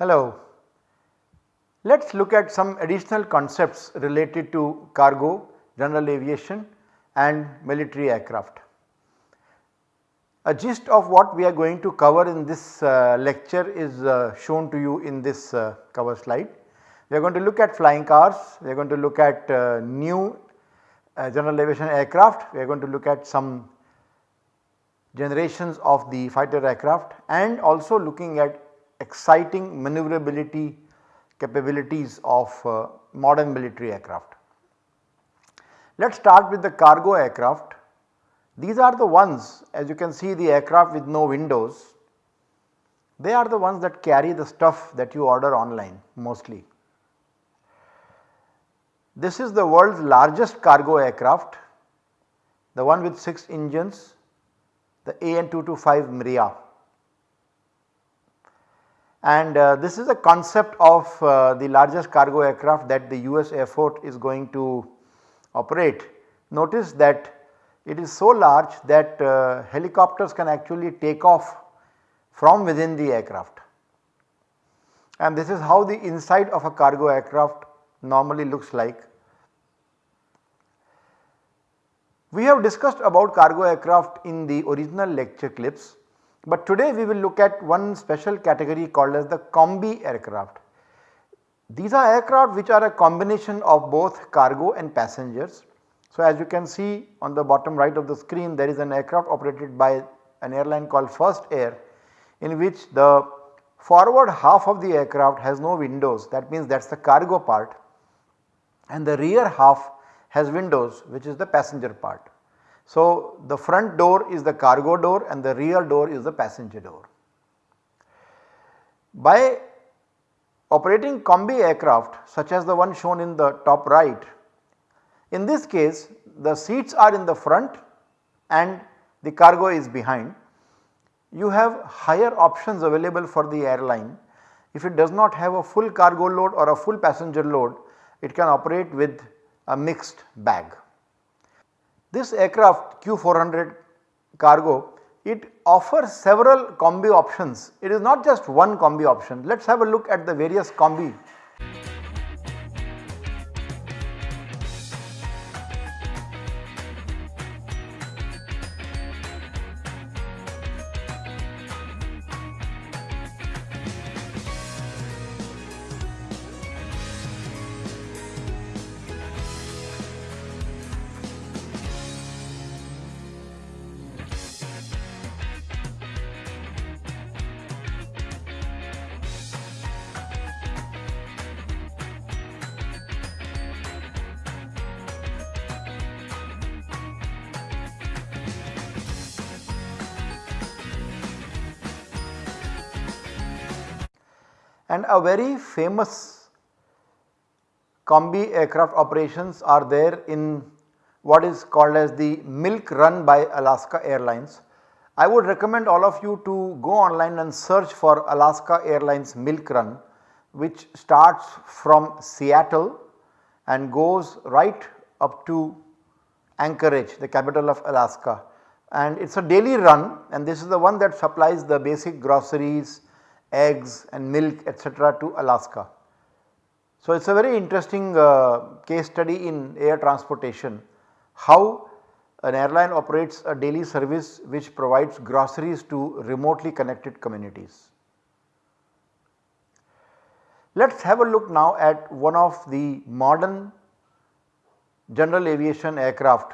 Hello. Let us look at some additional concepts related to cargo, general aviation and military aircraft. A gist of what we are going to cover in this uh, lecture is uh, shown to you in this uh, cover slide. We are going to look at flying cars, we are going to look at uh, new uh, general aviation aircraft, we are going to look at some generations of the fighter aircraft and also looking at exciting maneuverability capabilities of uh, modern military aircraft. Let us start with the cargo aircraft. These are the ones as you can see the aircraft with no windows, they are the ones that carry the stuff that you order online mostly. This is the world's largest cargo aircraft, the one with 6 engines, the AN225 Mriya and uh, this is a concept of uh, the largest cargo aircraft that the US Air Force is going to operate. Notice that it is so large that uh, helicopters can actually take off from within the aircraft and this is how the inside of a cargo aircraft normally looks like. We have discussed about cargo aircraft in the original lecture clips but today we will look at one special category called as the combi aircraft. These are aircraft which are a combination of both cargo and passengers. So, as you can see on the bottom right of the screen there is an aircraft operated by an airline called First Air in which the forward half of the aircraft has no windows that means that is the cargo part and the rear half has windows which is the passenger part. So, the front door is the cargo door and the rear door is the passenger door. By operating combi aircraft such as the one shown in the top right, in this case the seats are in the front and the cargo is behind. You have higher options available for the airline. If it does not have a full cargo load or a full passenger load, it can operate with a mixed bag. This aircraft Q400 cargo it offers several combi options. It is not just one combi option. Let us have a look at the various combi a very famous combi aircraft operations are there in what is called as the milk run by Alaska Airlines. I would recommend all of you to go online and search for Alaska Airlines milk run which starts from Seattle and goes right up to Anchorage the capital of Alaska and it is a daily run and this is the one that supplies the basic groceries, eggs and milk etc. to Alaska. So, it is a very interesting uh, case study in air transportation how an airline operates a daily service which provides groceries to remotely connected communities. Let us have a look now at one of the modern general aviation aircraft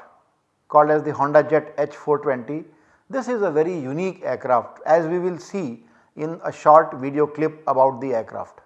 called as the Honda Jet H420. This is a very unique aircraft as we will see in a short video clip about the aircraft.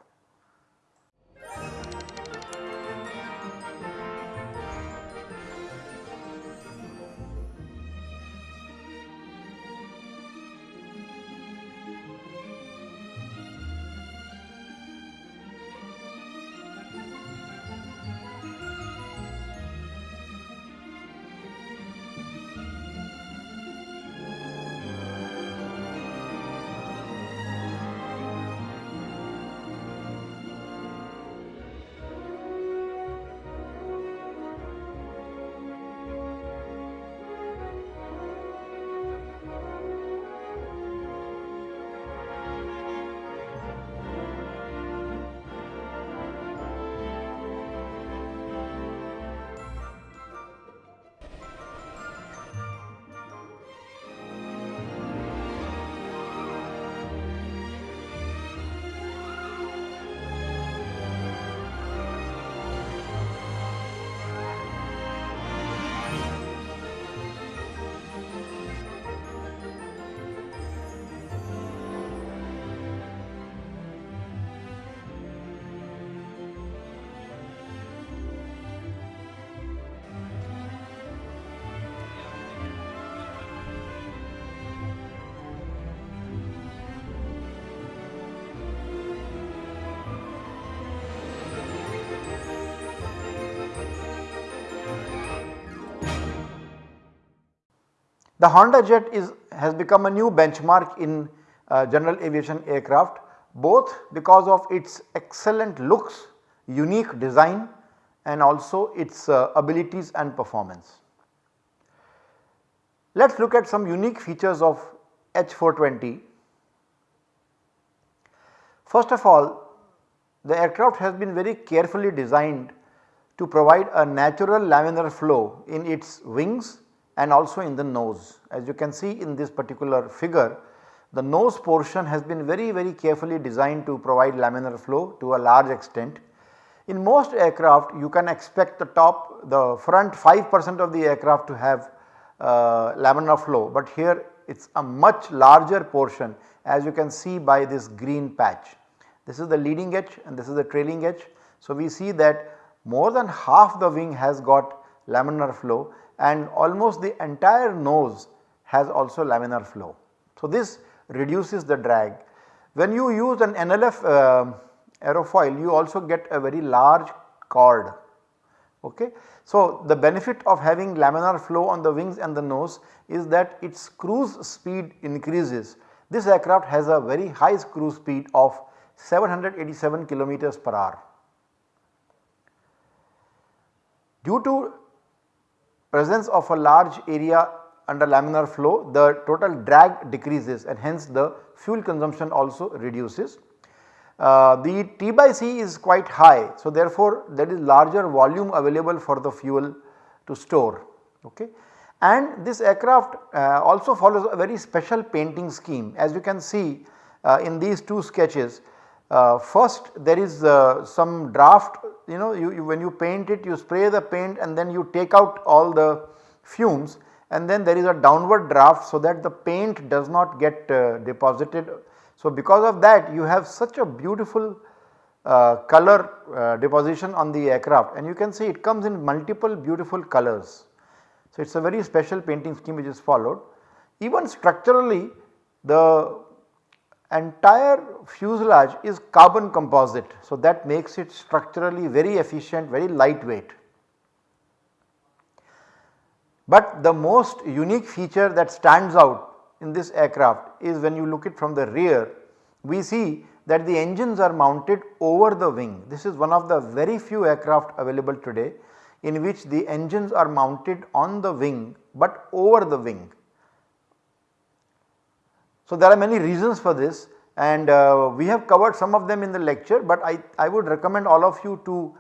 The Honda jet is has become a new benchmark in uh, general aviation aircraft both because of its excellent looks, unique design and also its uh, abilities and performance. Let us look at some unique features of H420. First of all the aircraft has been very carefully designed to provide a natural laminar flow in its wings and also in the nose. As you can see in this particular figure the nose portion has been very very carefully designed to provide laminar flow to a large extent. In most aircraft you can expect the top the front 5 percent of the aircraft to have uh, laminar flow, but here it is a much larger portion as you can see by this green patch. This is the leading edge and this is the trailing edge. So, we see that more than half the wing has got laminar flow and almost the entire nose has also laminar flow. So, this reduces the drag. When you use an NLF uh, aerofoil you also get a very large chord. Okay. So, the benefit of having laminar flow on the wings and the nose is that its cruise speed increases. This aircraft has a very high cruise speed of 787 kilometers per hour. Due to presence of a large area under laminar flow the total drag decreases and hence the fuel consumption also reduces. Uh, the T by C is quite high. So, therefore, there is larger volume available for the fuel to store. Okay. And this aircraft uh, also follows a very special painting scheme as you can see uh, in these two sketches. Uh, first there is uh, some draft you know you, you, when you paint it you spray the paint and then you take out all the fumes and then there is a downward draft so that the paint does not get uh, deposited so, because of that you have such a beautiful uh, color uh, deposition on the aircraft and you can see it comes in multiple beautiful colors. So, it is a very special painting scheme which is followed. Even structurally the entire fuselage is carbon composite. So, that makes it structurally very efficient, very lightweight. But the most unique feature that stands out in this aircraft is when you look it from the rear we see that the engines are mounted over the wing. This is one of the very few aircraft available today in which the engines are mounted on the wing but over the wing. So, there are many reasons for this and uh, we have covered some of them in the lecture, but I, I would recommend all of you to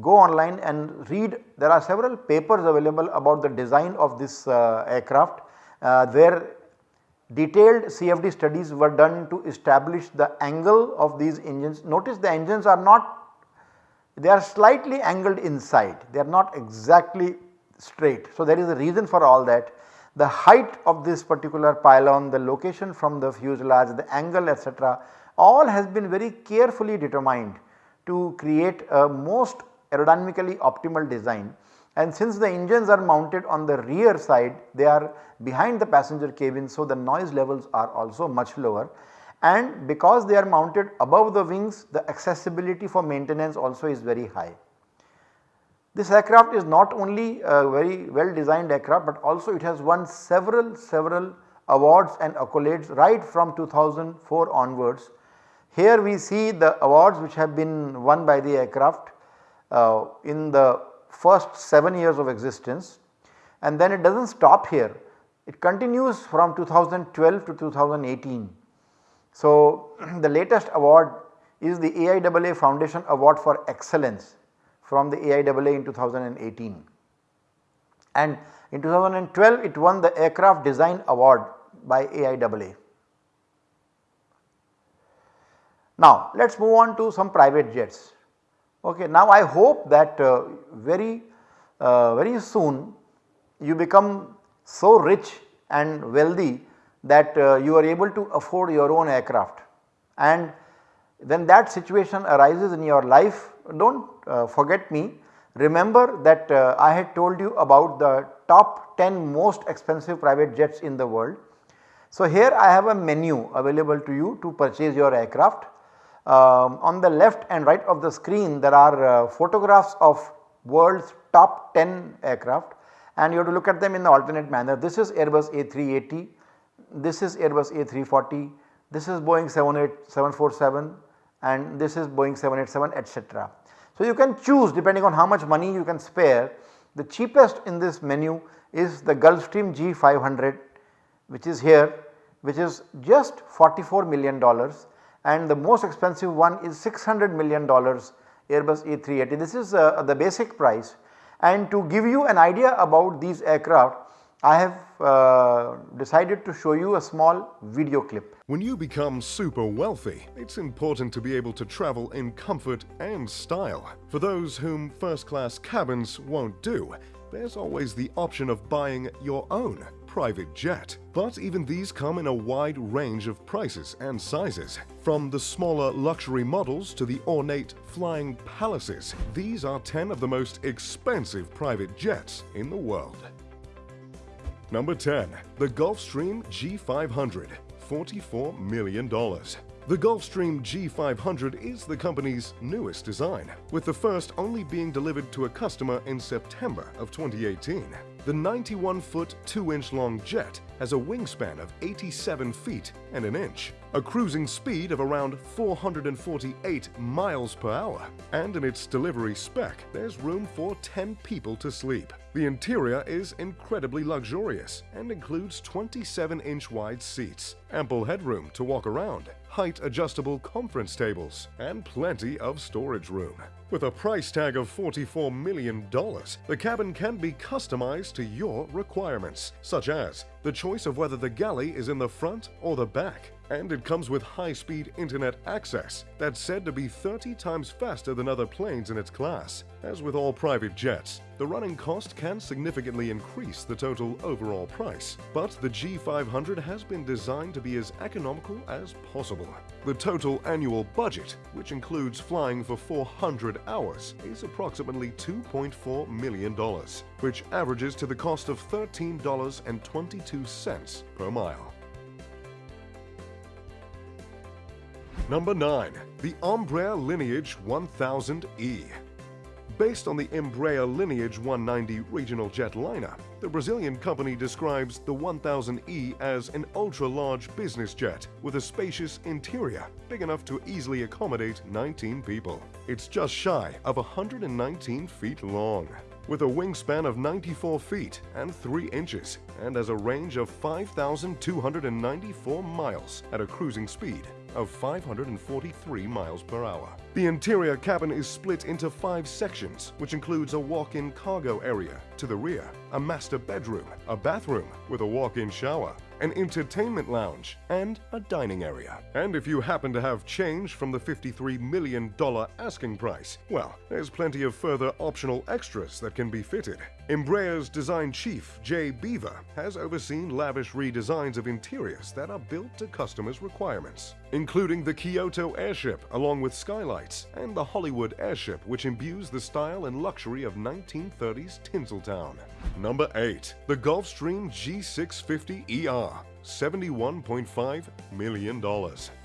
go online and read there are several papers available about the design of this uh, aircraft uh, where Detailed CFD studies were done to establish the angle of these engines. Notice the engines are not they are slightly angled inside they are not exactly straight. So, there is a reason for all that the height of this particular pylon, the location from the fuselage, the angle etc. all has been very carefully determined to create a most aerodynamically optimal design and since the engines are mounted on the rear side they are behind the passenger cabin so the noise levels are also much lower and because they are mounted above the wings the accessibility for maintenance also is very high. This aircraft is not only a very well designed aircraft but also it has won several several awards and accolades right from 2004 onwards. Here we see the awards which have been won by the aircraft uh, in the first 7 years of existence and then it does not stop here it continues from 2012 to 2018. So, the latest award is the AIAA Foundation Award for Excellence from the AIAA in 2018 and in 2012 it won the Aircraft Design Award by AIAA. Now let us move on to some private jets. Okay, now I hope that uh, very uh, very soon you become so rich and wealthy that uh, you are able to afford your own aircraft and when that situation arises in your life do not uh, forget me remember that uh, I had told you about the top 10 most expensive private jets in the world. So, here I have a menu available to you to purchase your aircraft um, on the left and right of the screen there are uh, photographs of world's top 10 aircraft and you have to look at them in the alternate manner. This is Airbus A380, this is Airbus A340, this is Boeing 747 and this is Boeing 787 etc. So you can choose depending on how much money you can spare. The cheapest in this menu is the Gulfstream G500 which is here which is just 44 million dollars and the most expensive one is 600 million dollars Airbus A380. This is uh, the basic price and to give you an idea about these aircraft I have uh, decided to show you a small video clip. When you become super wealthy, it's important to be able to travel in comfort and style. For those whom first class cabins won't do, there's always the option of buying your own private jet. But even these come in a wide range of prices and sizes. From the smaller luxury models to the ornate flying palaces, these are 10 of the most expensive private jets in the world. Number 10. The Gulfstream G500 $44 million. The Gulfstream G500 is the company's newest design, with the first only being delivered to a customer in September of 2018. The 91-foot, 2-inch long jet has a wingspan of 87 feet and an inch, a cruising speed of around 448 miles per hour, and in its delivery spec, there's room for 10 people to sleep. The interior is incredibly luxurious and includes 27-inch wide seats, ample headroom to walk around, height-adjustable conference tables, and plenty of storage room. With a price tag of $44 million, the cabin can be customized to your requirements, such as the choice of whether the galley is in the front or the back, and it comes with high-speed internet access that's said to be 30 times faster than other planes in its class. As with all private jets, the running cost can significantly increase the total overall price, but the G500 has been designed to be as economical as possible. The total annual budget, which includes flying for 400 hours, is approximately $2.4 million, which averages to the cost of $13.22 per mile. Number 9. The Embraer Lineage 1000E Based on the Embraer Lineage 190 regional jetliner, the Brazilian company describes the 1000E as an ultra-large business jet with a spacious interior big enough to easily accommodate 19 people. It's just shy of 119 feet long with a wingspan of 94 feet and 3 inches and has a range of 5,294 miles at a cruising speed of 543 miles per hour. The interior cabin is split into five sections, which includes a walk-in cargo area to the rear, a master bedroom, a bathroom with a walk-in shower, an entertainment lounge, and a dining area. And if you happen to have change from the $53 million asking price, well, there's plenty of further optional extras that can be fitted. Embraer's design chief, Jay Beever, has overseen lavish redesigns of interiors that are built to customers' requirements, including the Kyoto airship along with skylights and the Hollywood airship which imbues the style and luxury of 1930s Tinseltown. Number 8. The Gulfstream G650ER $71.5 million.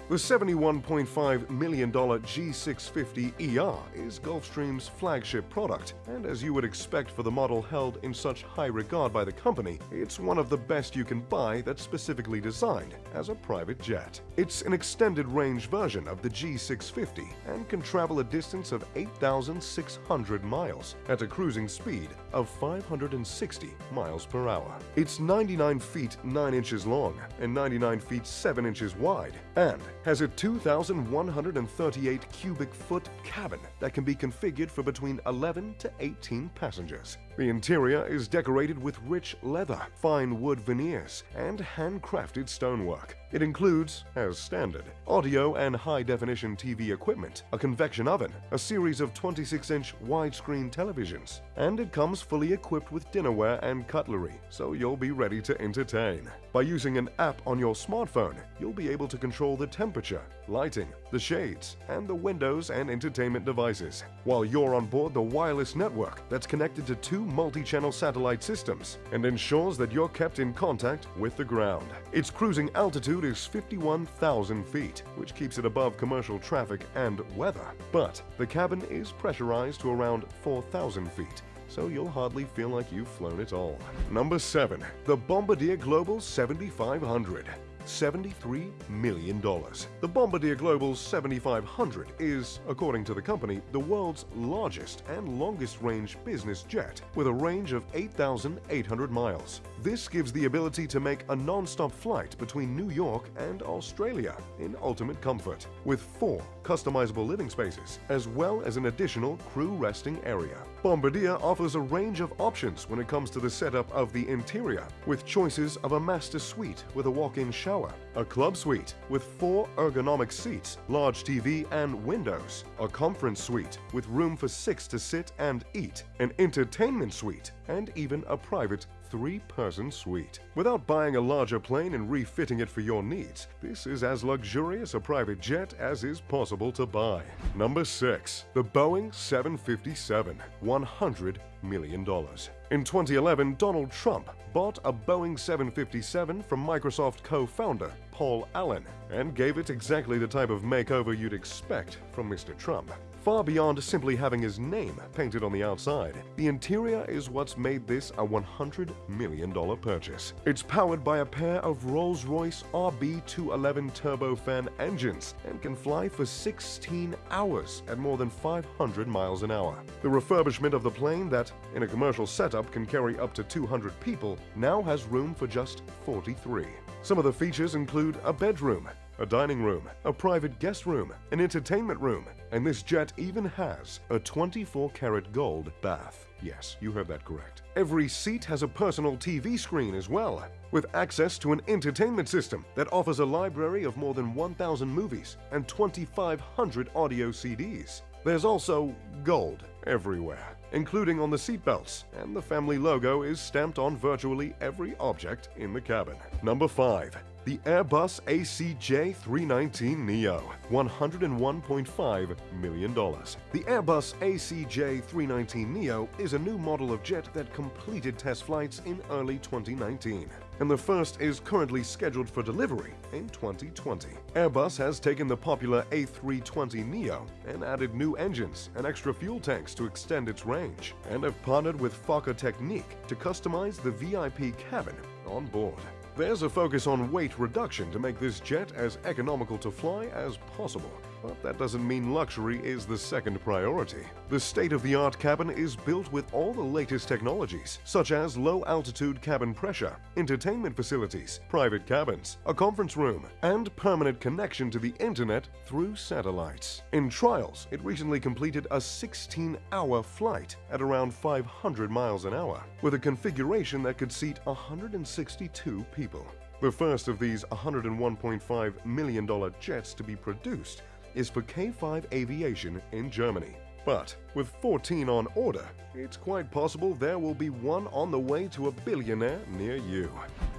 The $71.5 million G650ER is Gulfstream's flagship product, and as you would expect for the model held in such high regard by the company, it's one of the best you can buy that's specifically designed as a private jet. It's an extended range version of the G650 and can travel a distance of 8,600 miles at a cruising speed of 560 miles per hour. It's 99 feet 9 inches long and 99 feet 7 inches wide, and has a 2,138 cubic foot cabin that can be configured for between 11 to 18 passengers. The interior is decorated with rich leather, fine wood veneers, and handcrafted stonework. It includes, as standard, audio and high-definition TV equipment, a convection oven, a series of 26-inch widescreen televisions, and it comes fully equipped with dinnerware and cutlery, so you'll be ready to entertain. By using an app on your smartphone, you'll be able to control the temperature, lighting, the shades, and the windows and entertainment devices, while you're on board the wireless network that's connected to two multi-channel satellite systems and ensures that you're kept in contact with the ground. Its cruising altitude is 51,000 feet, which keeps it above commercial traffic and weather. But the cabin is pressurized to around 4,000 feet, so you'll hardly feel like you've flown at all. Number 7. The Bombardier Global 7500 $73 million. The Bombardier Global 7500 is, according to the company, the world's largest and longest range business jet with a range of 8,800 miles. This gives the ability to make a non-stop flight between New York and Australia in ultimate comfort, with four customizable living spaces, as well as an additional crew resting area. Bombardier offers a range of options when it comes to the setup of the interior, with choices of a master suite with a walk-in shower, a club suite with four ergonomic seats, large TV and windows, a conference suite with room for six to sit and eat, an entertainment suite, and even a private three-person suite. Without buying a larger plane and refitting it for your needs, this is as luxurious a private jet as is possible to buy. Number 6. The Boeing 757 $100 million. In 2011, Donald Trump bought a Boeing 757 from Microsoft co-founder Paul Allen and gave it exactly the type of makeover you'd expect from Mr. Trump. Far beyond simply having his name painted on the outside, the interior is what's made this a $100 million purchase. It's powered by a pair of Rolls-Royce RB211 turbofan engines and can fly for 16 hours at more than 500 miles an hour. The refurbishment of the plane that, in a commercial setup, can carry up to 200 people now has room for just 43. Some of the features include a bedroom, a dining room, a private guest room, an entertainment room, and this jet even has a 24-karat gold bath. Yes, you heard that correct. Every seat has a personal TV screen as well, with access to an entertainment system that offers a library of more than 1,000 movies and 2,500 audio CDs. There's also gold everywhere, including on the seatbelts, and the family logo is stamped on virtually every object in the cabin. Number 5 the Airbus ACJ319neo, $101.5 million. The Airbus ACJ319neo is a new model of jet that completed test flights in early 2019 and the first is currently scheduled for delivery in 2020. Airbus has taken the popular A320neo and added new engines and extra fuel tanks to extend its range, and have partnered with Fokker Techniek to customize the VIP cabin on board. There's a focus on weight reduction to make this jet as economical to fly as possible. But that doesn't mean luxury is the second priority. The state-of-the-art cabin is built with all the latest technologies, such as low-altitude cabin pressure, entertainment facilities, private cabins, a conference room, and permanent connection to the internet through satellites. In trials, it recently completed a 16-hour flight at around 500 miles an hour, with a configuration that could seat 162 people. The first of these $101.5 million jets to be produced is for K5 Aviation in Germany. But with 14 on order, it's quite possible there will be one on the way to a billionaire near you.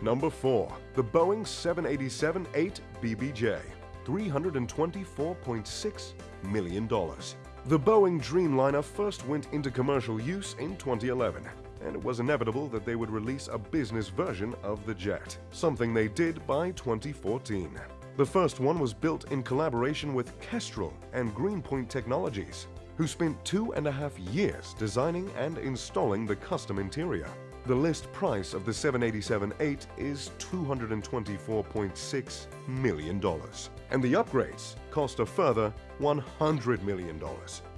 Number 4. The Boeing 787-8 BBJ $324.6 million. The Boeing Dreamliner first went into commercial use in 2011 and it was inevitable that they would release a business version of the jet, something they did by 2014. The first one was built in collaboration with Kestrel and Greenpoint Technologies, who spent two and a half years designing and installing the custom interior. The list price of the 787-8 is $224.6 million, and the upgrades cost a further $100 million.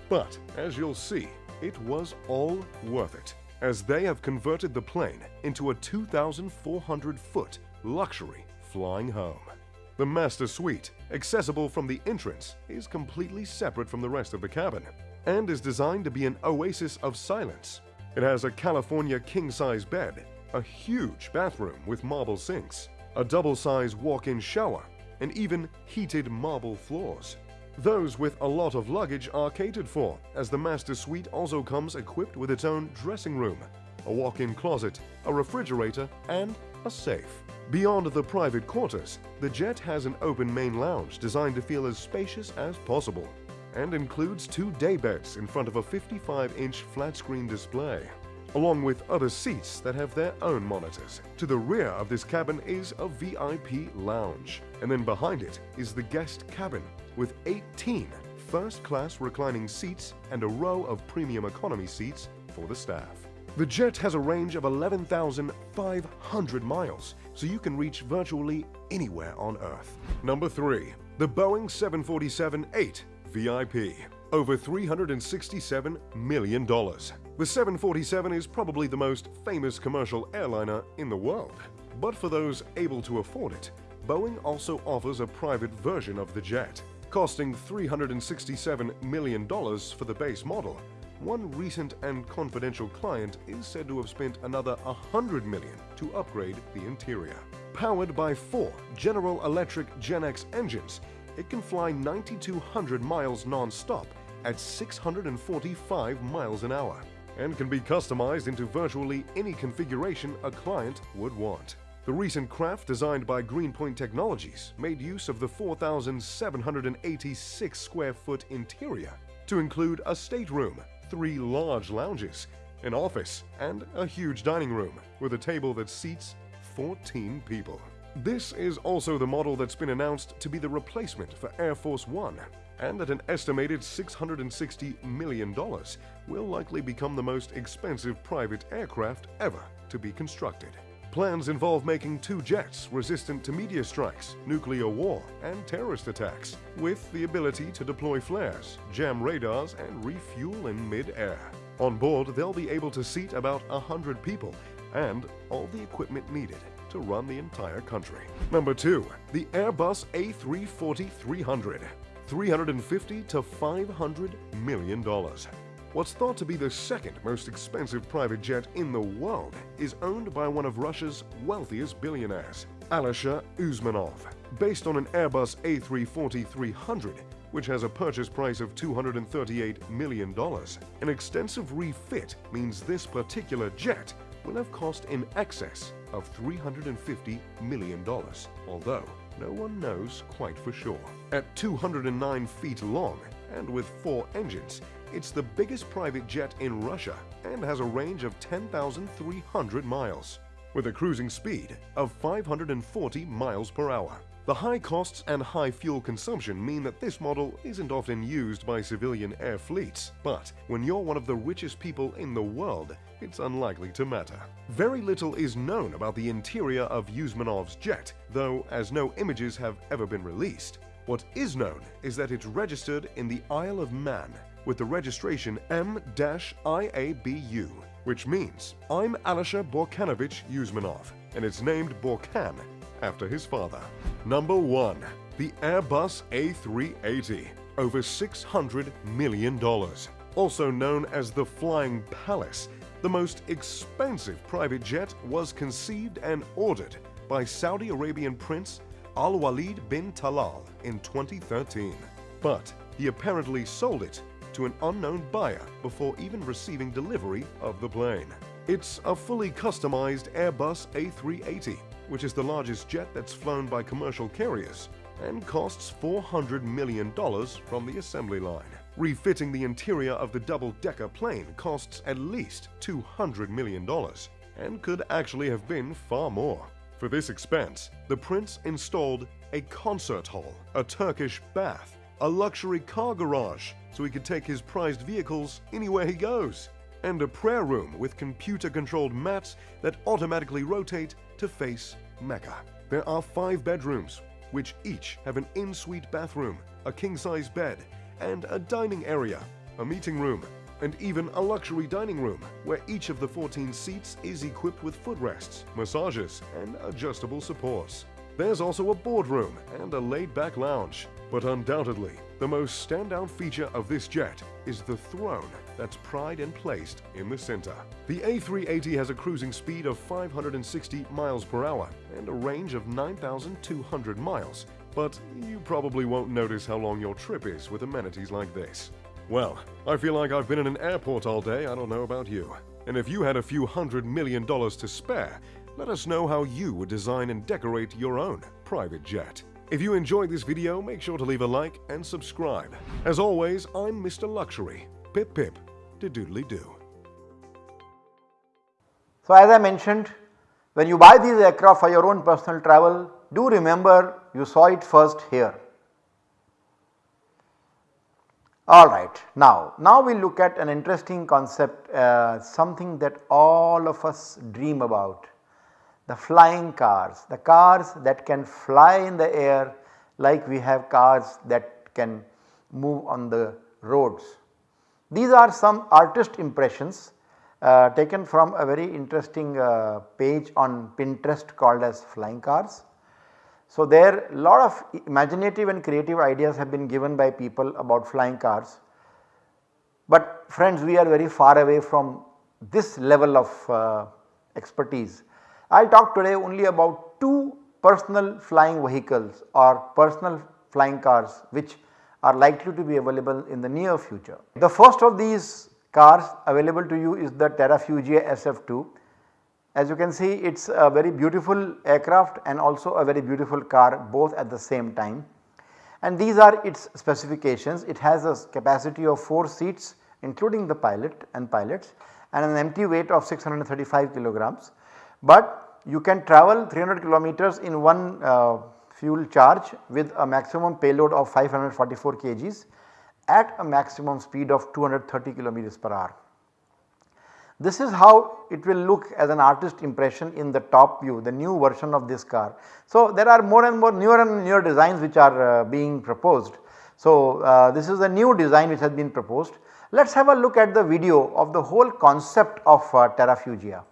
But, as you'll see, it was all worth it, as they have converted the plane into a 2,400-foot luxury flying home. The master suite, accessible from the entrance, is completely separate from the rest of the cabin and is designed to be an oasis of silence. It has a California king-size bed, a huge bathroom with marble sinks, a double-size walk-in shower, and even heated marble floors. Those with a lot of luggage are catered for, as the master suite also comes equipped with its own dressing room, a walk-in closet, a refrigerator, and a safe. Beyond the private quarters, the jet has an open main lounge designed to feel as spacious as possible and includes two daybeds in front of a 55-inch flat-screen display, along with other seats that have their own monitors. To the rear of this cabin is a VIP lounge, and then behind it is the guest cabin with 18 first-class reclining seats and a row of premium economy seats for the staff. The jet has a range of 11,500 miles, so you can reach virtually anywhere on Earth. Number 3. The Boeing 747-8 VIP. Over $367 million. The 747 is probably the most famous commercial airliner in the world. But for those able to afford it, Boeing also offers a private version of the jet. Costing $367 million for the base model, one recent and confidential client is said to have spent another 100 million to upgrade the interior. Powered by four General Electric GEnx engines, it can fly 9,200 miles non-stop at 645 miles an hour and can be customized into virtually any configuration a client would want. The recent craft designed by Greenpoint Technologies made use of the 4,786 square foot interior to include a stateroom, three large lounges, an office, and a huge dining room with a table that seats 14 people. This is also the model that's been announced to be the replacement for Air Force One, and at an estimated $660 million, will likely become the most expensive private aircraft ever to be constructed. Plans involve making two jets resistant to meteor strikes, nuclear war, and terrorist attacks, with the ability to deploy flares, jam radars, and refuel in mid-air. On board, they'll be able to seat about 100 people and all the equipment needed to run the entire country. Number 2. The Airbus A340-300 $350 to $500 million. What's thought to be the second most expensive private jet in the world is owned by one of Russia's wealthiest billionaires, Alisher Usmanov. Based on an Airbus A340-300, which has a purchase price of $238 million, an extensive refit means this particular jet will have cost in excess of $350 million, although no one knows quite for sure. At 209 feet long and with four engines, it's the biggest private jet in Russia and has a range of 10,300 miles, with a cruising speed of 540 miles per hour. The high costs and high fuel consumption mean that this model isn't often used by civilian air fleets, but when you're one of the richest people in the world, it's unlikely to matter. Very little is known about the interior of Usmanov's jet, though as no images have ever been released. What is known is that it's registered in the Isle of Man with the registration M-IABU, which means I'm Alisher Burkhanovich Usmanov, and it's named Burkhan after his father. Number 1. The Airbus A380, over $600 million. Also known as the Flying Palace, the most expensive private jet was conceived and ordered by Saudi Arabian Prince Al Walid bin Talal in 2013. But he apparently sold it to an unknown buyer before even receiving delivery of the plane. It's a fully customized Airbus A380, which is the largest jet that's flown by commercial carriers and costs $400 million from the assembly line. Refitting the interior of the double-decker plane costs at least $200 million and could actually have been far more. For this expense, the prince installed a concert hall, a Turkish bath, a luxury car garage so he could take his prized vehicles anywhere he goes, and a prayer room with computer-controlled mats that automatically rotate to face Mecca. There are five bedrooms, which each have an in-suite bathroom, a king-size bed, and a dining area, a meeting room, and even a luxury dining room where each of the 14 seats is equipped with footrests, massages, and adjustable supports. There's also a boardroom and a laid-back lounge. But undoubtedly, the most standout feature of this jet is the throne that's pried and placed in the center. The A380 has a cruising speed of 560 miles per hour and a range of 9,200 miles, but you probably won't notice how long your trip is with amenities like this. Well, I feel like I've been in an airport all day, I don't know about you. And if you had a few hundred million dollars to spare, let us know how you would design and decorate your own private jet. If you enjoyed this video, make sure to leave a like and subscribe. As always, I'm Mr. Luxury. Pip pip, de doodly do. So as I mentioned, when you buy these aircraft for your own personal travel, do remember you saw it first here. Alright, now, now we look at an interesting concept uh, something that all of us dream about the flying cars, the cars that can fly in the air like we have cars that can move on the roads. These are some artist impressions uh, taken from a very interesting uh, page on Pinterest called as flying cars. So, there lot of imaginative and creative ideas have been given by people about flying cars. But friends we are very far away from this level of uh, expertise. I will talk today only about 2 personal flying vehicles or personal flying cars which are likely to be available in the near future. The first of these cars available to you is the Terrafugia SF2 as you can see it is a very beautiful aircraft and also a very beautiful car both at the same time. And these are its specifications. It has a capacity of 4 seats including the pilot and pilots and an empty weight of 635 kilograms. But you can travel 300 kilometers in one uh, fuel charge with a maximum payload of 544 kgs at a maximum speed of 230 kilometers per hour. This is how it will look as an artist impression in the top view the new version of this car. So, there are more and more newer and newer designs which are uh, being proposed. So, uh, this is a new design which has been proposed. Let us have a look at the video of the whole concept of uh, Terrafugia.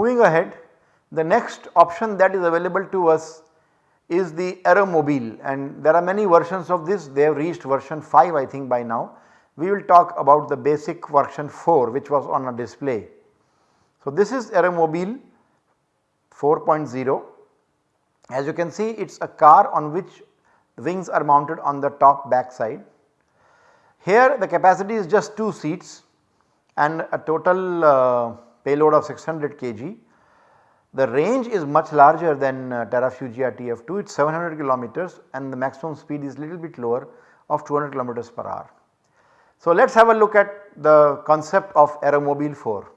Moving ahead the next option that is available to us is the Aeromobile and there are many versions of this they have reached version 5 I think by now. We will talk about the basic version 4 which was on a display. So this is Aeromobile 4.0 As you can see it is a car on which wings are mounted on the top back side. Here the capacity is just 2 seats and a total uh, payload of 600 kg. The range is much larger than uh, Terrafugia TF2 it is 700 kilometers and the maximum speed is little bit lower of 200 kilometers per hour. So let us have a look at the concept of Aeromobile 4.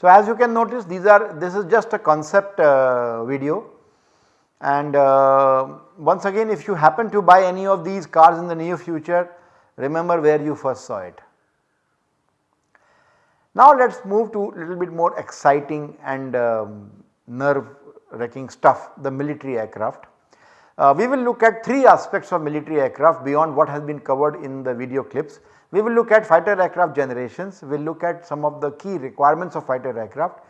So as you can notice these are this is just a concept uh, video and uh, once again if you happen to buy any of these cars in the near future remember where you first saw it. Now let us move to a little bit more exciting and um, nerve wrecking stuff the military aircraft. Uh, we will look at 3 aspects of military aircraft beyond what has been covered in the video clips. We will look at fighter aircraft generations, we will look at some of the key requirements of fighter aircraft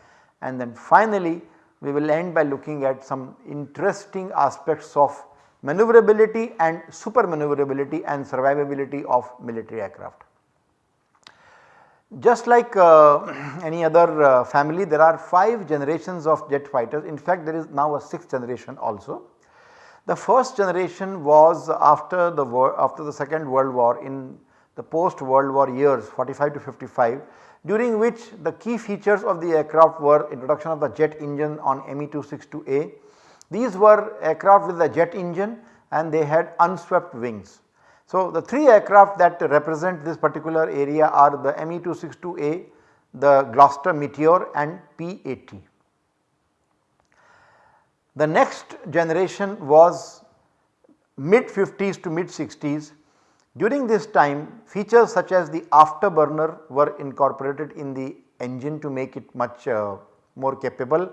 and then finally we will end by looking at some interesting aspects of maneuverability and super maneuverability and survivability of military aircraft. Just like uh, any other uh, family there are 5 generations of jet fighters in fact there is now a 6th generation also. The first generation was after the war after the second world war in the post world war years 45 to 55 during which the key features of the aircraft were introduction of the jet engine on Me262A. These were aircraft with the jet engine and they had unswept wings. So, the 3 aircraft that represent this particular area are the Me262A, the Gloster Meteor and P-80. The next generation was mid 50s to mid 60s during this time features such as the afterburner were incorporated in the engine to make it much uh, more capable.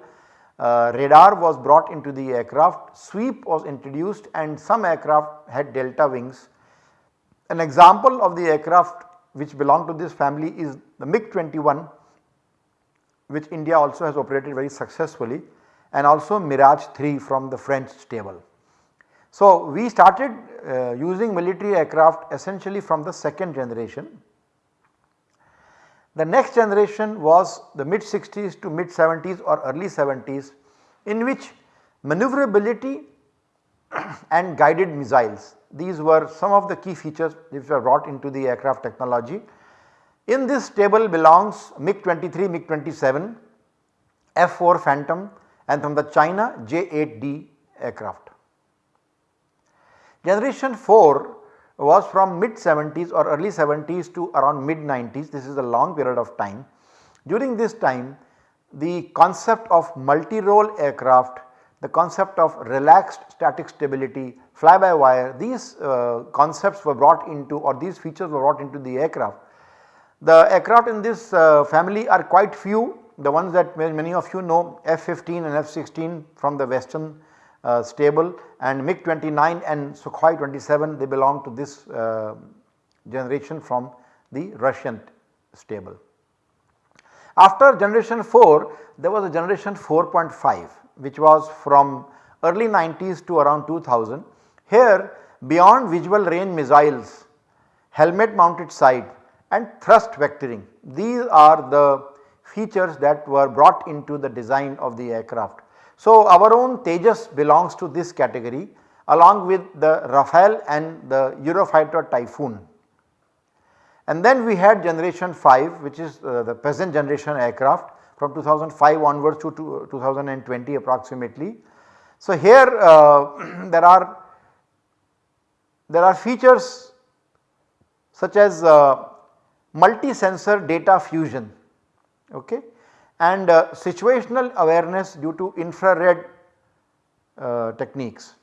Uh, radar was brought into the aircraft, sweep was introduced and some aircraft had delta wings. An example of the aircraft which belong to this family is the MiG-21 which India also has operated very successfully and also Mirage 3 from the French stable. So, we started uh, using military aircraft essentially from the second generation. The next generation was the mid 60s to mid 70s or early 70s in which maneuverability and guided missiles these were some of the key features which were brought into the aircraft technology. In this table belongs MiG-23, MiG-27, F-4 Phantom and from the China J-8D aircraft. Generation 4 was from mid 70s or early 70s to around mid 90s this is a long period of time. During this time the concept of multi-role aircraft, the concept of relaxed static stability, fly by wire these uh, concepts were brought into or these features were brought into the aircraft. The aircraft in this uh, family are quite few the ones that many of you know F-15 and F-16 from the western uh, stable and MiG-29 and Sukhoi 27 they belong to this uh, generation from the Russian stable. After generation 4 there was a generation 4.5 which was from early 90s to around 2000. Here beyond visual range missiles, helmet mounted sight and thrust vectoring these are the features that were brought into the design of the aircraft. So our own Tejas belongs to this category along with the Rafale and the Eurofighter Typhoon. And then we had generation 5 which is uh, the present generation aircraft from 2005 onwards to 2020 approximately. So here uh, there are there are features such as uh, multi-sensor data fusion okay, and uh, situational awareness due to infrared uh, techniques.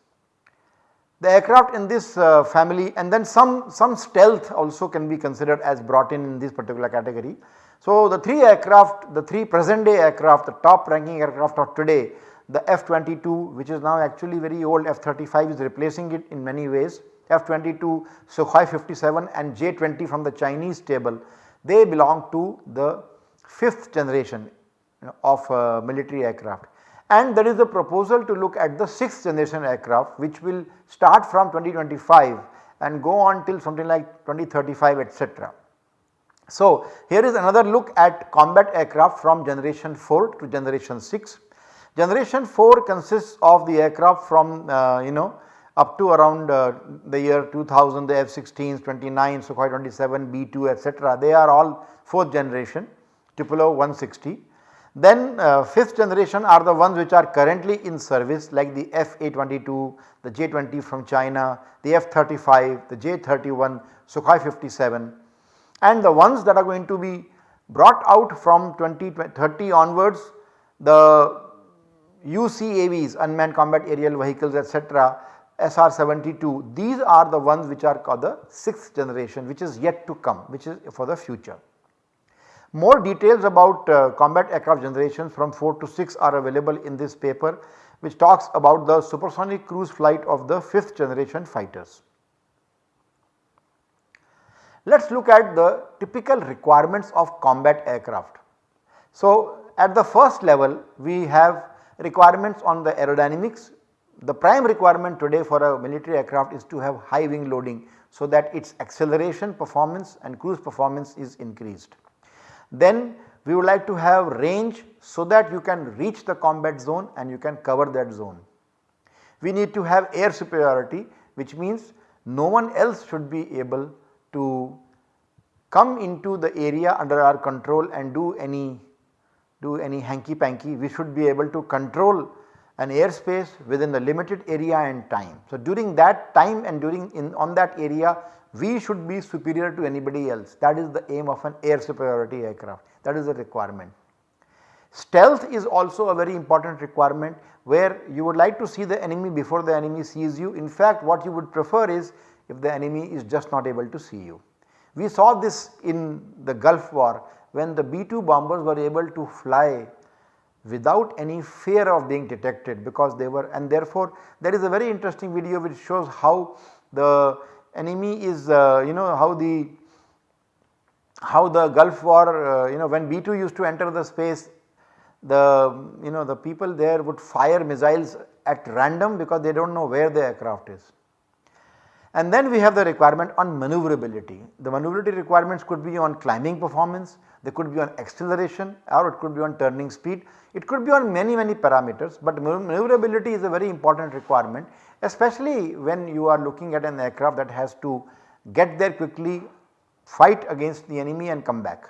The aircraft in this uh, family and then some, some stealth also can be considered as brought in in this particular category. So, the 3 aircraft, the 3 present day aircraft, the top ranking aircraft of today, the F-22 which is now actually very old F-35 is replacing it in many ways, F-22, Sukhoi 57 and J-20 from the Chinese table, they belong to the 5th generation know, of uh, military aircraft and there is a proposal to look at the 6th generation aircraft which will start from 2025 and go on till something like 2035 etc. So, here is another look at combat aircraft from generation 4 to generation 6. Generation 4 consists of the aircraft from uh, you know up to around uh, the year 2000 the F-16s, 29, Sukhoi 27, B-2 etc. they are all 4th generation Tupolev 160. Then uh, 5th generation are the ones which are currently in service like the F-A-22, the J-20 from China, the F-35, the J-31, Sukhoi 57 and the ones that are going to be brought out from 2030 onwards the UCAVs unmanned combat aerial vehicles etc SR-72 these are the ones which are called the 6th generation which is yet to come which is for the future. More details about uh, combat aircraft generations from 4 to 6 are available in this paper which talks about the supersonic cruise flight of the 5th generation fighters. Let us look at the typical requirements of combat aircraft. So, at the first level we have requirements on the aerodynamics. The prime requirement today for a military aircraft is to have high wing loading so that its acceleration performance and cruise performance is increased. Then we would like to have range so that you can reach the combat zone and you can cover that zone. We need to have air superiority which means no one else should be able to come into the area under our control and do any do any hanky panky we should be able to control an airspace within the limited area and time. So, during that time and during in on that area we should be superior to anybody else that is the aim of an air superiority aircraft that is the requirement. Stealth is also a very important requirement where you would like to see the enemy before the enemy sees you. In fact, what you would prefer is if the enemy is just not able to see you. We saw this in the Gulf war when the B-2 bombers were able to fly without any fear of being detected because they were and therefore there is a very interesting video which shows how the enemy is uh, you know how the how the Gulf war uh, you know when B2 used to enter the space the you know the people there would fire missiles at random because they do not know where the aircraft is. And then we have the requirement on maneuverability. The maneuverability requirements could be on climbing performance, they could be on acceleration or it could be on turning speed. It could be on many many parameters but maneuverability is a very important requirement especially when you are looking at an aircraft that has to get there quickly, fight against the enemy and come back.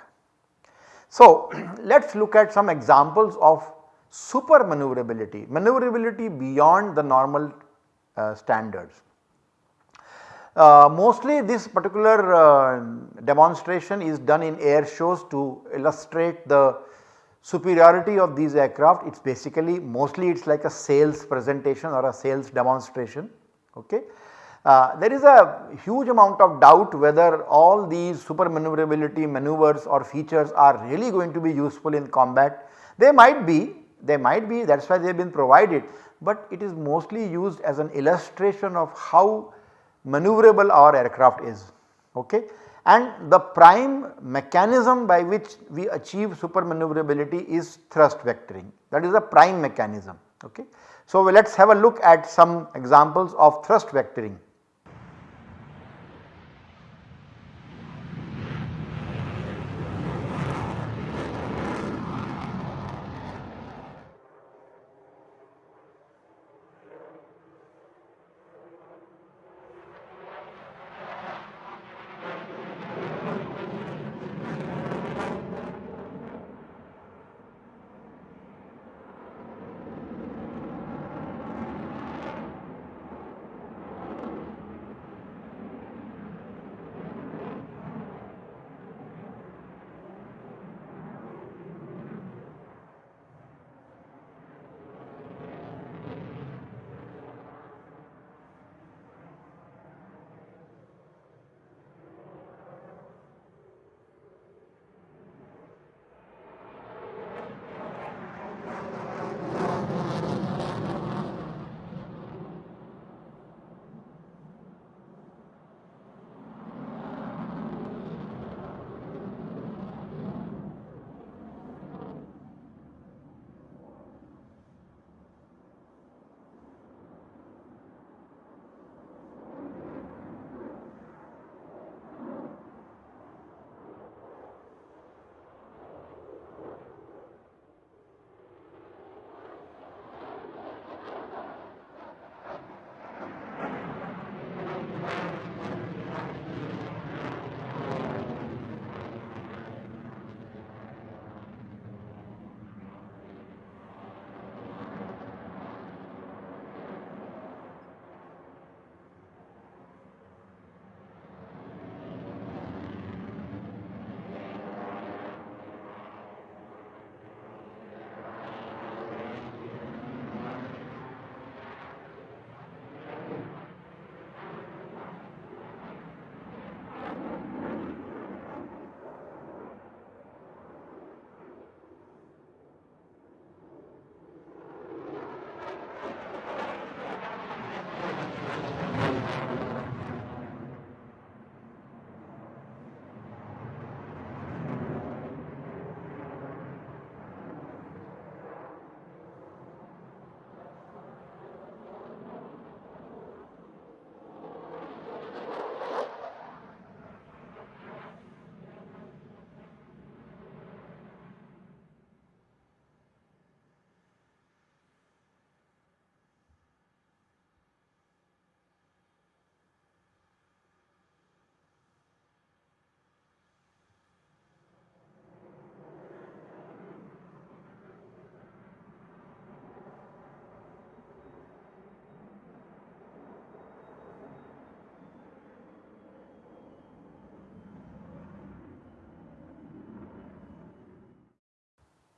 So, let us look at some examples of super maneuverability, maneuverability beyond the normal uh, standards. Uh, mostly this particular uh, demonstration is done in air shows to illustrate the superiority of these aircraft it is basically mostly it is like a sales presentation or a sales demonstration. Okay. Uh, there is a huge amount of doubt whether all these super maneuverability maneuvers or features are really going to be useful in combat. They might be, they might be that is why they have been provided, but it is mostly used as an illustration of how maneuverable our aircraft is. Okay and the prime mechanism by which we achieve super maneuverability is thrust vectoring that is the prime mechanism Okay. So, let us have a look at some examples of thrust vectoring.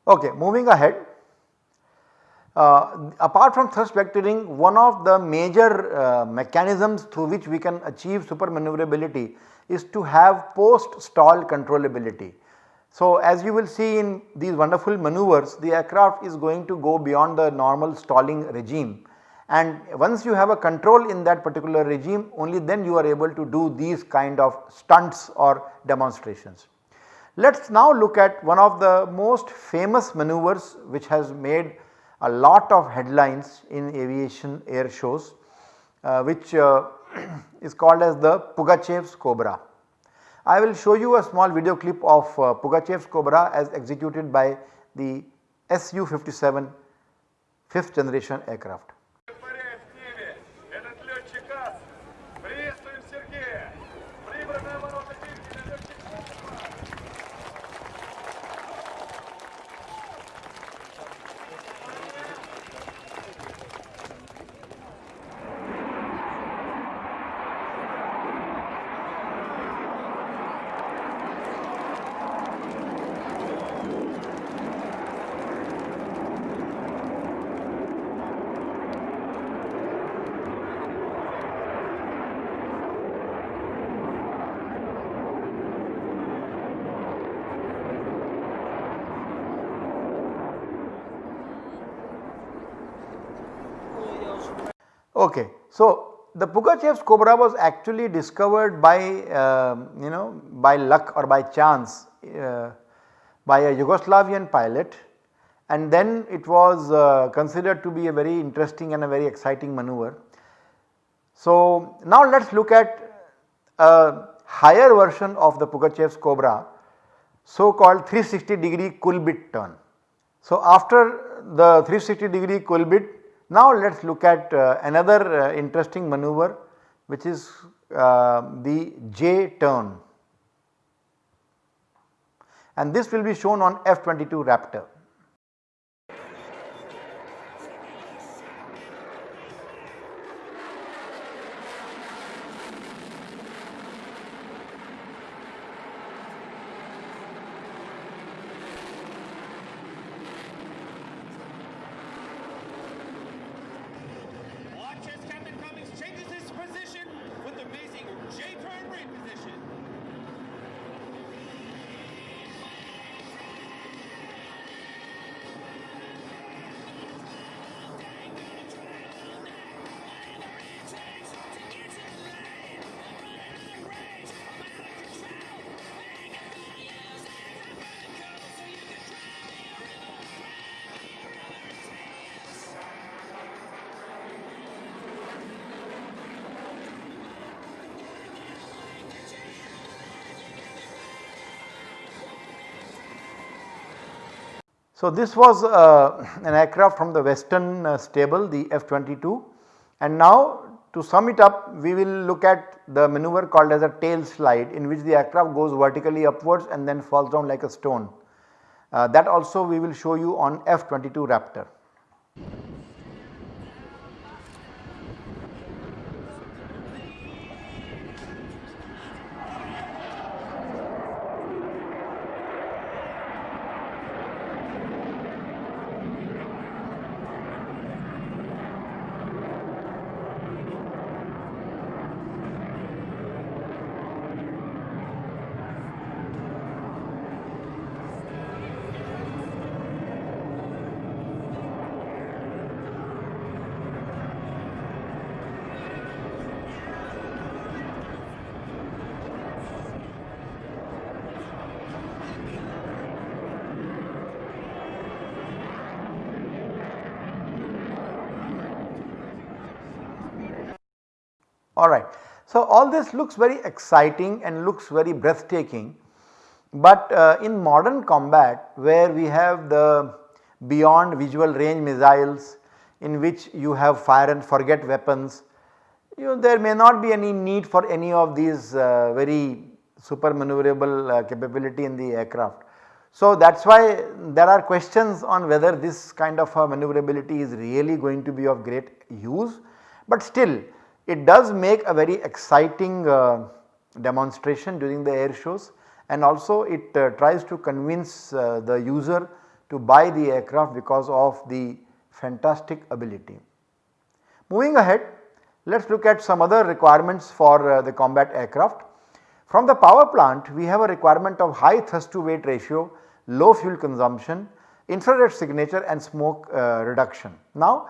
Okay, moving ahead. Uh, apart from thrust vectoring, one of the major uh, mechanisms through which we can achieve super maneuverability is to have post stall controllability. So, as you will see in these wonderful maneuvers, the aircraft is going to go beyond the normal stalling regime and once you have a control in that particular regime only then you are able to do these kind of stunts or demonstrations. Let us now look at one of the most famous maneuvers which has made a lot of headlines in aviation air shows uh, which uh, is called as the Pugachev's Cobra. I will show you a small video clip of uh, Pugachev's Cobra as executed by the Su-57 5th generation aircraft. So, the Pugachev's cobra was actually discovered by uh, you know by luck or by chance uh, by a Yugoslavian pilot and then it was uh, considered to be a very interesting and a very exciting maneuver. So, now let us look at a higher version of the Pugachev's cobra so called 360 degree Kulbit turn. So, after the 360 degree Kulbit now let us look at uh, another uh, interesting maneuver which is uh, the J turn and this will be shown on F22 Raptor. So, this was uh, an aircraft from the western uh, stable the F-22 and now to sum it up we will look at the maneuver called as a tail slide in which the aircraft goes vertically upwards and then falls down like a stone. Uh, that also we will show you on F-22 Raptor. Alright. So, all this looks very exciting and looks very breathtaking, but uh, in modern combat where we have the beyond visual range missiles in which you have fire and forget weapons, you know there may not be any need for any of these uh, very super maneuverable uh, capability in the aircraft. So, that is why there are questions on whether this kind of maneuverability is really going to be of great use, but still it does make a very exciting uh, demonstration during the air shows and also it uh, tries to convince uh, the user to buy the aircraft because of the fantastic ability. Moving ahead let us look at some other requirements for uh, the combat aircraft. From the power plant we have a requirement of high thrust to weight ratio, low fuel consumption, infrared signature and smoke uh, reduction. Now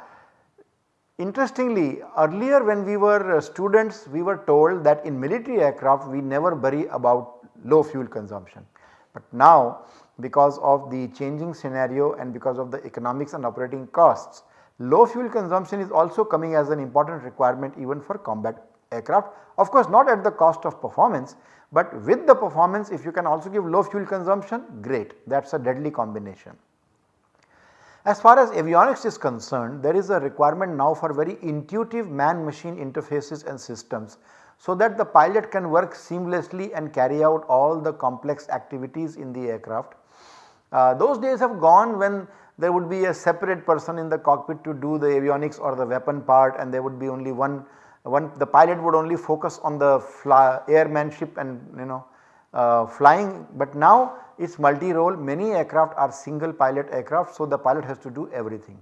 Interestingly earlier when we were uh, students we were told that in military aircraft we never worry about low fuel consumption. But now because of the changing scenario and because of the economics and operating costs low fuel consumption is also coming as an important requirement even for combat aircraft. Of course not at the cost of performance but with the performance if you can also give low fuel consumption great that is a deadly combination. As far as avionics is concerned there is a requirement now for very intuitive man machine interfaces and systems so that the pilot can work seamlessly and carry out all the complex activities in the aircraft. Uh, those days have gone when there would be a separate person in the cockpit to do the avionics or the weapon part and there would be only one, one the pilot would only focus on the airmanship and you know uh, flying but now it is multi-role many aircraft are single pilot aircraft so the pilot has to do everything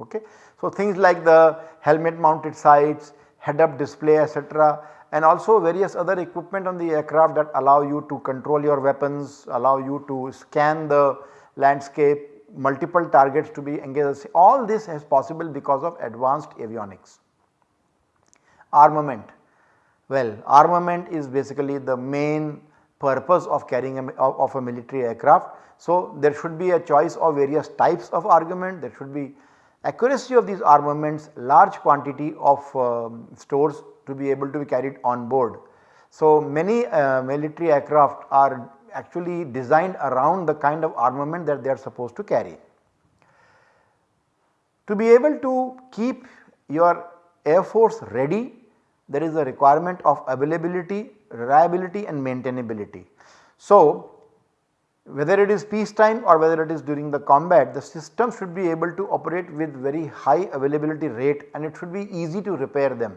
okay. So things like the helmet mounted sights, head up display etc and also various other equipment on the aircraft that allow you to control your weapons, allow you to scan the landscape, multiple targets to be engaged all this is possible because of advanced avionics. Armament, well armament is basically the main purpose of carrying a, of, of a military aircraft. So, there should be a choice of various types of argument, there should be accuracy of these armaments, large quantity of um, stores to be able to be carried on board. So, many uh, military aircraft are actually designed around the kind of armament that they are supposed to carry. To be able to keep your air force ready there is a requirement of availability, reliability and maintainability. So, whether it is peacetime or whether it is during the combat the system should be able to operate with very high availability rate and it should be easy to repair them.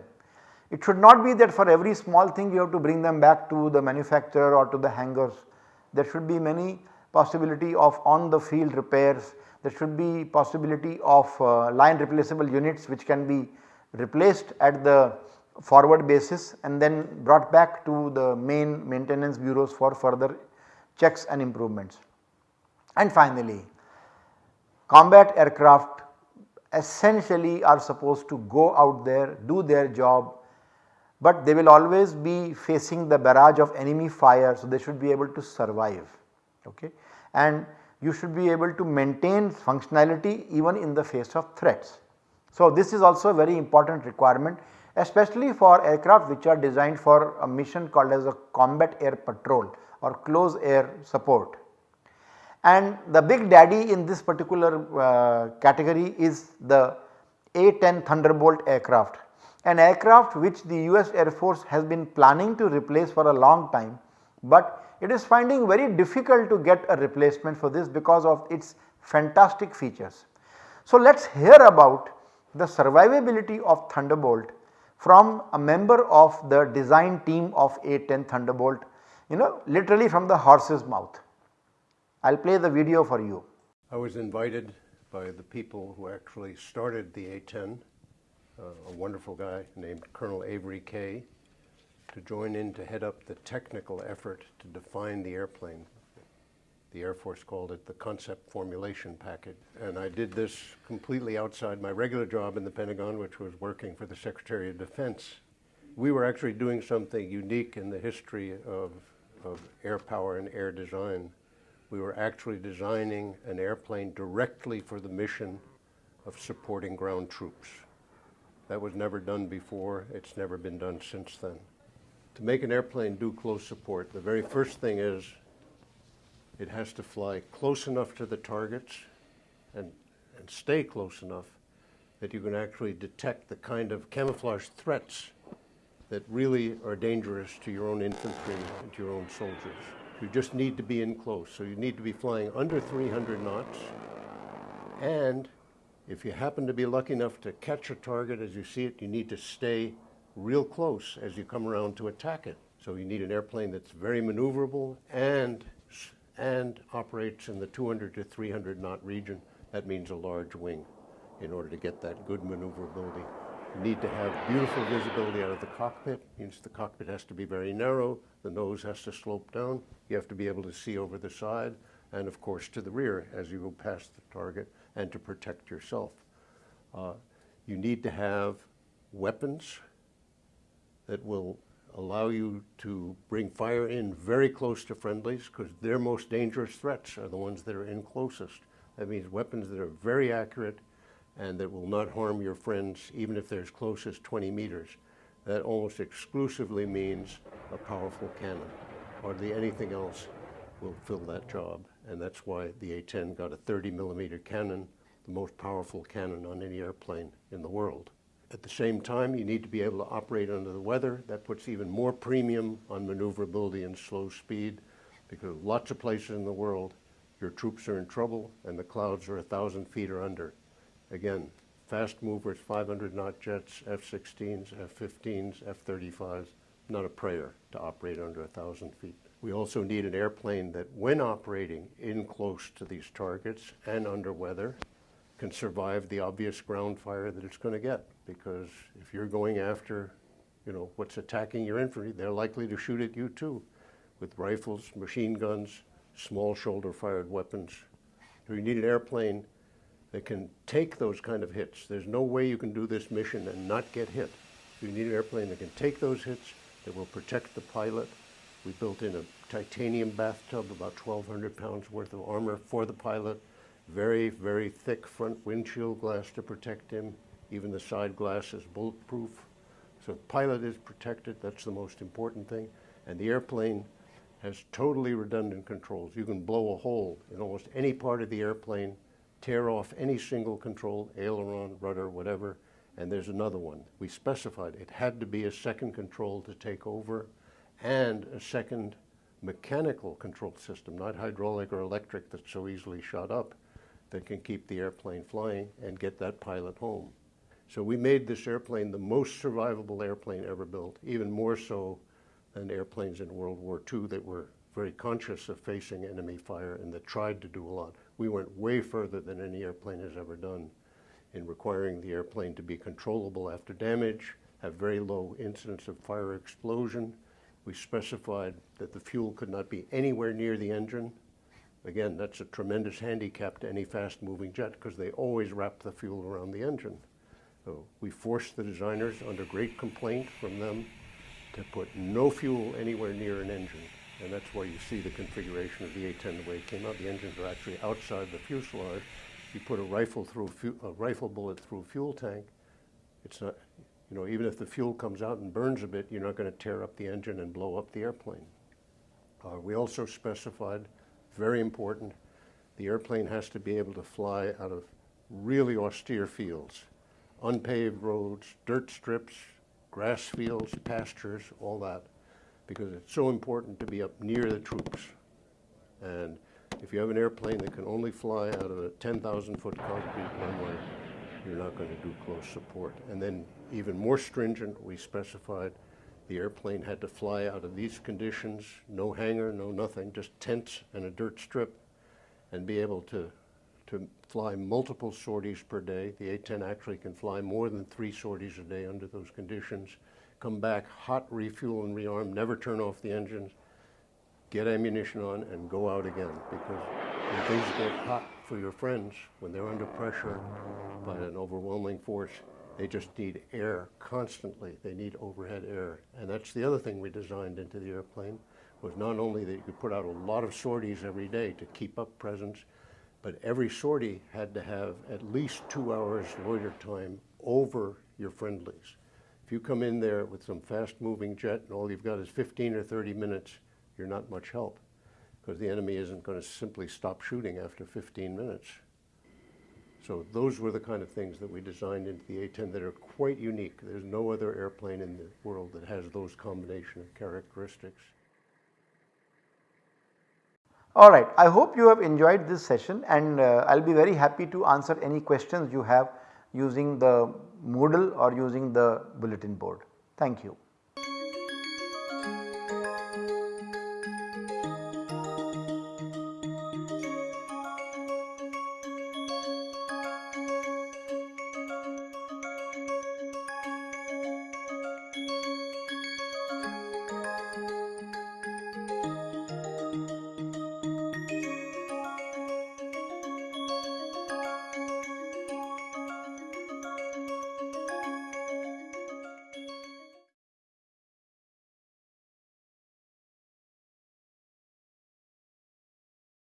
It should not be that for every small thing you have to bring them back to the manufacturer or to the hangars. There should be many possibility of on the field repairs, there should be possibility of uh, line replaceable units which can be replaced at the forward basis and then brought back to the main maintenance bureaus for further checks and improvements. And finally, combat aircraft essentially are supposed to go out there, do their job, but they will always be facing the barrage of enemy fire. So, they should be able to survive okay. and you should be able to maintain functionality even in the face of threats. So, this is also a very important requirement especially for aircraft which are designed for a mission called as a combat air patrol or close air support. And the big daddy in this particular uh, category is the A-10 Thunderbolt aircraft, an aircraft which the US Air Force has been planning to replace for a long time, but it is finding very difficult to get a replacement for this because of its fantastic features. So, let us hear about the survivability of Thunderbolt from a member of the design team of A10 Thunderbolt you know literally from the horse's mouth. I will play the video for you. I was invited by the people who actually started the A-10, uh, a wonderful guy named Colonel Avery Kay, to join in to head up the technical effort to define the airplane the Air Force called it the concept formulation package. And I did this completely outside my regular job in the Pentagon, which was working for the Secretary of Defense. We were actually doing something unique in the history of, of air power and air design. We were actually designing an airplane directly for the mission of supporting ground troops. That was never done before. It's never been done since then. To make an airplane do close support, the very first thing is it has to fly close enough to the targets and, and stay close enough that you can actually detect the kind of camouflage threats that really are dangerous to your own infantry and to your own soldiers. You just need to be in close. So you need to be flying under 300 knots. And if you happen to be lucky enough to catch a target as you see it, you need to stay real close as you come around to attack it. So you need an airplane that's very maneuverable and and operates in the 200 to 300 knot region. That means a large wing in order to get that good maneuverability. You need to have beautiful visibility out of the cockpit, means the cockpit has to be very narrow, the nose has to slope down, you have to be able to see over the side, and of course to the rear as you go past the target and to protect yourself. Uh, you need to have weapons that will allow you to bring fire in very close to friendlies because their most dangerous threats are the ones that are in closest. That means weapons that are very accurate and that will not harm your friends even if they're as close as 20 meters. That almost exclusively means a powerful cannon. Hardly anything else will fill that job. And that's why the A-10 got a 30 millimeter cannon, the most powerful cannon on any airplane in the world. At the same time, you need to be able to operate under the weather. That puts even more premium on maneuverability and slow speed because lots of places in the world, your troops are in trouble and the clouds are a thousand feet or under. Again, fast movers, 500 knot jets, F-16s, F-15s, F-35s, not a prayer to operate under a thousand feet. We also need an airplane that when operating in close to these targets and under weather can survive the obvious ground fire that it's going to get because if you're going after, you know, what's attacking your infantry, they're likely to shoot at you too with rifles, machine guns, small shoulder fired weapons. So you need an airplane that can take those kind of hits. There's no way you can do this mission and not get hit. You need an airplane that can take those hits, that will protect the pilot, We built in a titanium bathtub, about 1,200 pounds worth of armor for the pilot. Very, very thick front windshield glass to protect him. Even the side glass is bulletproof. So the pilot is protected, that's the most important thing. And the airplane has totally redundant controls. You can blow a hole in almost any part of the airplane, tear off any single control, aileron, rudder, whatever, and there's another one. We specified it had to be a second control to take over and a second mechanical control system, not hydraulic or electric that's so easily shot up, that can keep the airplane flying and get that pilot home. So we made this airplane the most survivable airplane ever built, even more so than airplanes in World War II that were very conscious of facing enemy fire and that tried to do a lot. We went way further than any airplane has ever done in requiring the airplane to be controllable after damage, have very low incidence of fire explosion. We specified that the fuel could not be anywhere near the engine. Again, that's a tremendous handicap to any fast moving jet because they always wrap the fuel around the engine. So we forced the designers under great complaint from them to put no fuel anywhere near an engine. And that's why you see the configuration of the A-10 the way it came out. The engines are actually outside the fuselage. You put a rifle through a, a rifle bullet through a fuel tank. It's not, you know, even if the fuel comes out and burns a bit, you're not going to tear up the engine and blow up the airplane. Uh, we also specified, very important, the airplane has to be able to fly out of really austere fields, unpaved roads, dirt strips, grass fields, pastures, all that, because it's so important to be up near the troops. And if you have an airplane that can only fly out of a 10,000 foot concrete runway, you're not going to do close support. And then even more stringent, we specified the airplane had to fly out of these conditions, no hangar, no nothing, just tents and a dirt strip, and be able to, to fly multiple sorties per day. The A-10 actually can fly more than three sorties a day under those conditions. Come back, hot refuel and rearm, never turn off the engines, get ammunition on, and go out again. Because when things get hot for your friends, when they're under pressure by an overwhelming force, they just need air constantly. They need overhead air. And that's the other thing we designed into the airplane, was not only that you could put out a lot of sorties every day to keep up presence, but every sortie had to have at least two hours loiter time over your friendlies. If you come in there with some fast moving jet and all you've got is 15 or 30 minutes, you're not much help because the enemy isn't going to simply stop shooting after 15 minutes. So those were the kind of things that we designed into the A-10 that are quite unique. There's no other airplane in the world that has those combination of characteristics. Alright, I hope you have enjoyed this session and uh, I will be very happy to answer any questions you have using the Moodle or using the bulletin board. Thank you.